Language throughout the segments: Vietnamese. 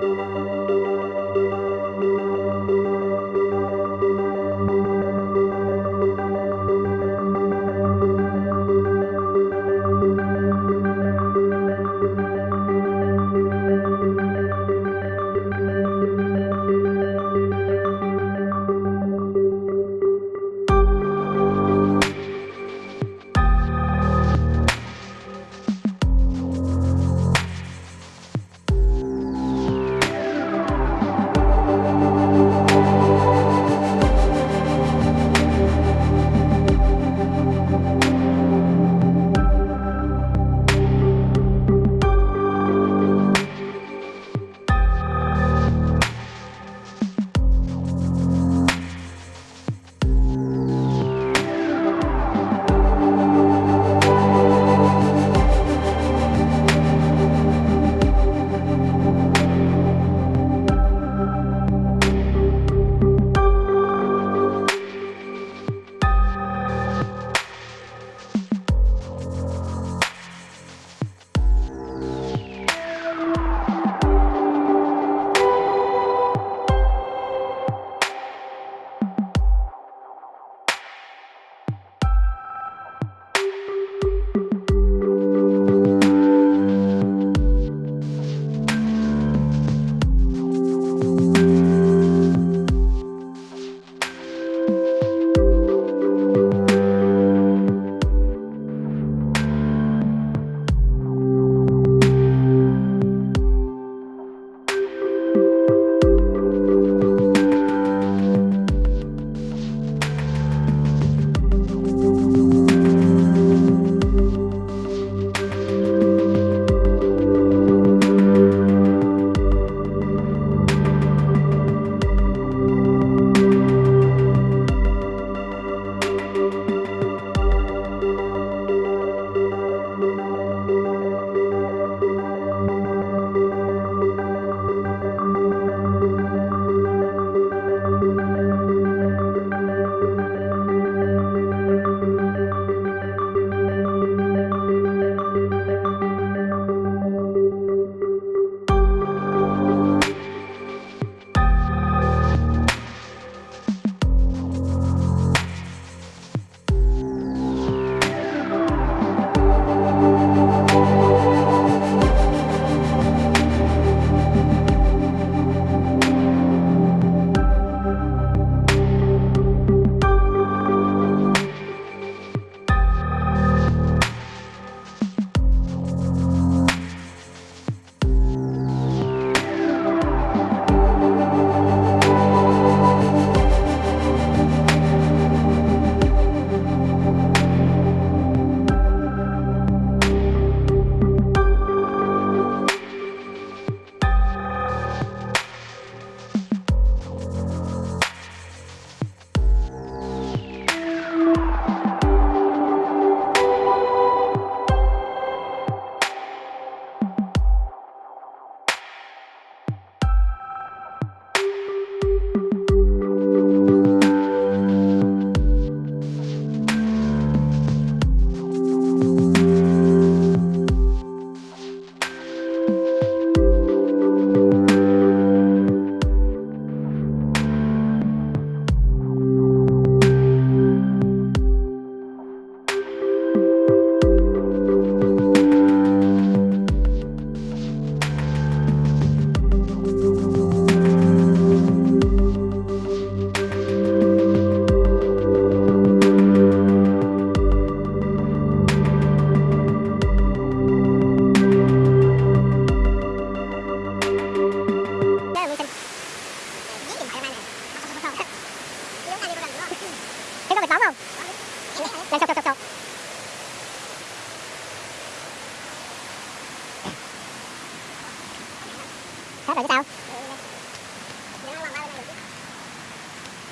Música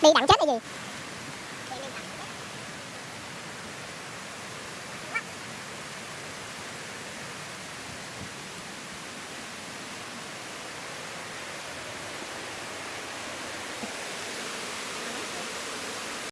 đi đặng chết hay gì?